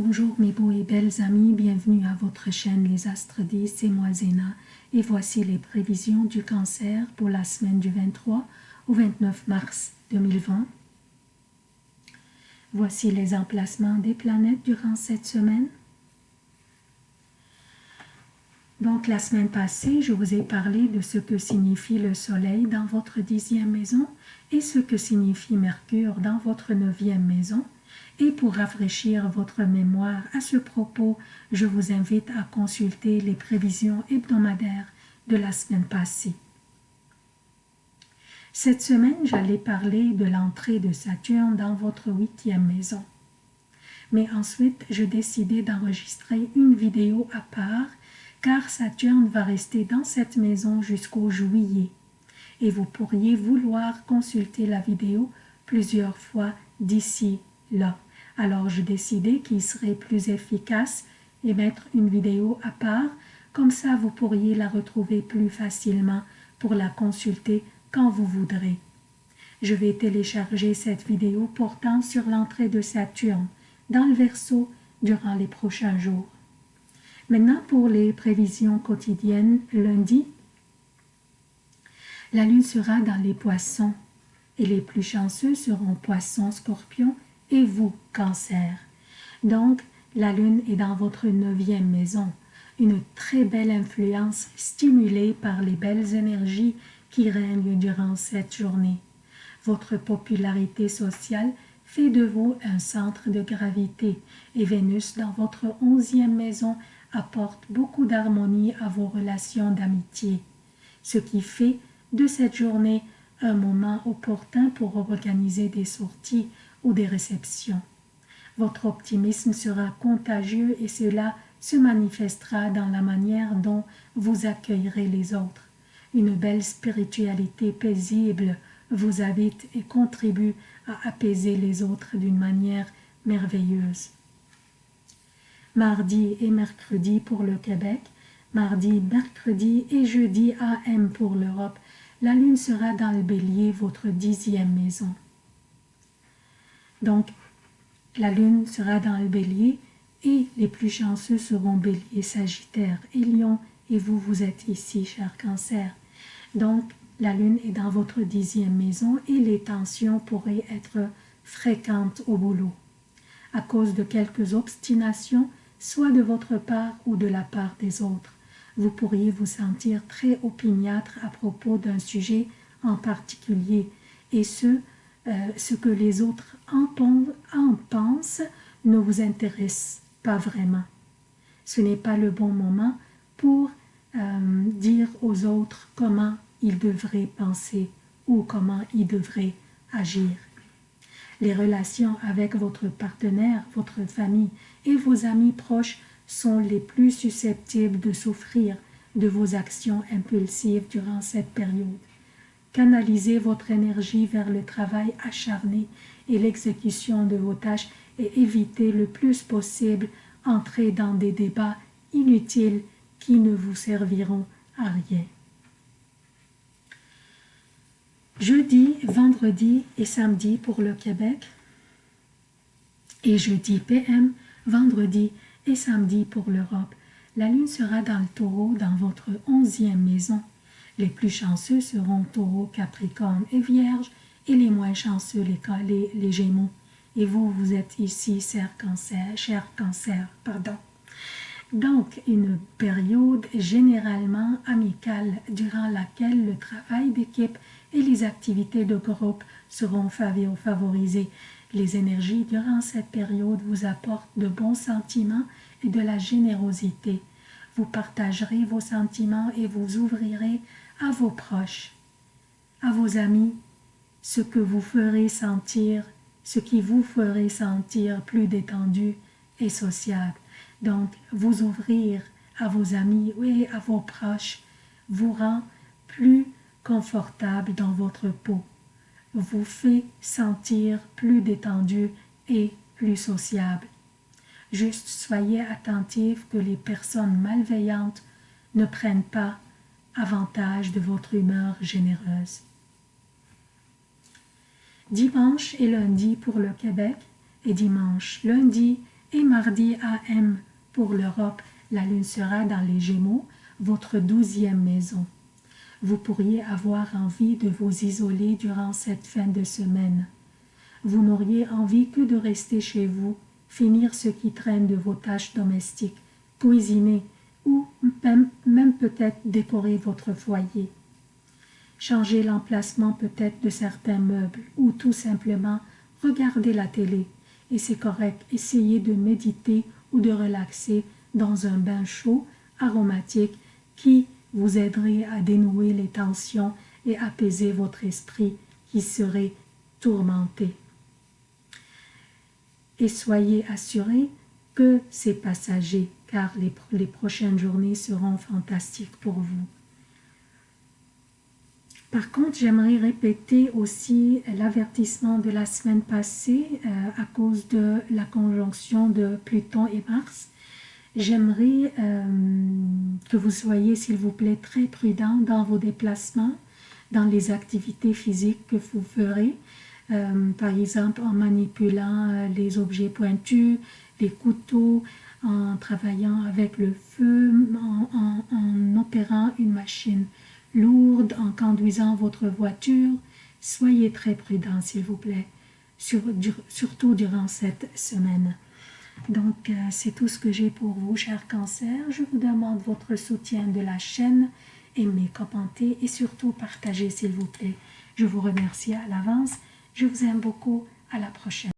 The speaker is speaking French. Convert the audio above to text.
Bonjour mes beaux et belles amis, bienvenue à votre chaîne Les Astres 10, c'est moi Zéna et voici les prévisions du cancer pour la semaine du 23 au 29 mars 2020. Voici les emplacements des planètes durant cette semaine. Donc la semaine passée, je vous ai parlé de ce que signifie le soleil dans votre dixième maison et ce que signifie Mercure dans votre neuvième maison et pour rafraîchir votre mémoire à ce propos, je vous invite à consulter les prévisions hebdomadaires de la semaine passée. Cette semaine, j'allais parler de l'entrée de Saturne dans votre huitième maison. Mais ensuite, je décidai d'enregistrer une vidéo à part car Saturne va rester dans cette maison jusqu'au juillet et vous pourriez vouloir consulter la vidéo plusieurs fois d'ici là. Alors je décidai qu'il serait plus efficace et mettre une vidéo à part, comme ça vous pourriez la retrouver plus facilement pour la consulter quand vous voudrez. Je vais télécharger cette vidéo portant sur l'entrée de Saturne dans le Verseau durant les prochains jours. Maintenant pour les prévisions quotidiennes, lundi, la lune sera dans les poissons et les plus chanceux seront poissons, scorpions et vous, cancer. Donc, la lune est dans votre neuvième maison, une très belle influence stimulée par les belles énergies qui règnent durant cette journée. Votre popularité sociale fait de vous un centre de gravité et Vénus dans votre onzième maison apporte beaucoup d'harmonie à vos relations d'amitié, ce qui fait de cette journée un moment opportun pour organiser des sorties des réceptions. Votre optimisme sera contagieux et cela se manifestera dans la manière dont vous accueillerez les autres. Une belle spiritualité paisible vous habite et contribue à apaiser les autres d'une manière merveilleuse. Mardi et mercredi pour le Québec, mardi, mercredi et jeudi AM pour l'Europe, la lune sera dans le bélier, votre dixième maison. Donc, la lune sera dans le bélier et les plus chanceux seront bélier, sagittaire et lion et vous, vous êtes ici, cher cancer. Donc, la lune est dans votre dixième maison et les tensions pourraient être fréquentes au boulot à cause de quelques obstinations, soit de votre part ou de la part des autres. Vous pourriez vous sentir très opiniâtre à propos d'un sujet en particulier, et ce, euh, ce que les autres en, pensent ne vous intéresse pas vraiment. Ce n'est pas le bon moment pour euh, dire aux autres comment ils devraient penser ou comment ils devraient agir. Les relations avec votre partenaire, votre famille et vos amis proches sont les plus susceptibles de souffrir de vos actions impulsives durant cette période. Canalisez votre énergie vers le travail acharné et l'exécution de vos tâches et évitez le plus possible entrer dans des débats inutiles qui ne vous serviront à rien. Jeudi, vendredi et samedi pour le Québec et jeudi PM, vendredi et samedi pour l'Europe. La lune sera dans le taureau dans votre onzième maison les plus chanceux seront taureau, capricorne et vierge, et les moins chanceux, les, les, gémeaux. Et vous, vous êtes ici, cher cancer, cher cancer, pardon. Donc, une période généralement amicale durant laquelle le travail d'équipe et les activités de groupe seront favorisées. Les énergies durant cette période vous apportent de bons sentiments et de la générosité. Vous partagerez vos sentiments et vous ouvrirez à vos proches, à vos amis, ce que vous ferez sentir, ce qui vous ferait sentir plus détendu et sociable. Donc, vous ouvrir à vos amis et à vos proches vous rend plus confortable dans votre peau, vous fait sentir plus détendu et plus sociable. Juste soyez attentif que les personnes malveillantes ne prennent pas avantage de votre humeur généreuse. Dimanche et lundi pour le Québec et dimanche, lundi Et mardi AM pour l'Europe, la lune sera dans les Gémeaux, votre douzième maison. Vous pourriez avoir envie de vous isoler durant cette fin de semaine. Vous n'auriez envie que de rester chez vous, finir ce qui traîne de vos tâches domestiques, cuisiner même, peut-être décorer votre foyer. Changer l'emplacement peut-être de certains meubles ou tout simplement regarder la télé. Et c'est correct, essayez de méditer ou de relaxer dans un bain chaud, aromatique, qui vous aiderait à dénouer les tensions et apaiser votre esprit qui serait tourmenté. Et soyez assurés que c'est passager, car les, prochaines journées seront fantastiques pour vous. Par contre, j'aimerais répéter aussi l'avertissement de la semaine passée euh, à cause de la conjonction de Pluton et Mars. J'aimerais euh, que vous soyez, s'il vous plaît, très prudent dans vos déplacements, dans les activités physiques que vous ferez, euh, par exemple en manipulant les objets pointus, les couteaux, en travaillant avec le feu, en opérant une machine lourde en conduisant votre voiture, soyez très prudent s'il vous plaît, surtout durant cette semaine. Donc, euh, c'est tout ce que j'ai pour vous, chers cancers. Je vous demande votre soutien de la chaîne, aimez, commentez et surtout partagez, s'il vous plaît. Je vous remercie à l'avance. Je vous aime beaucoup. À la prochaine.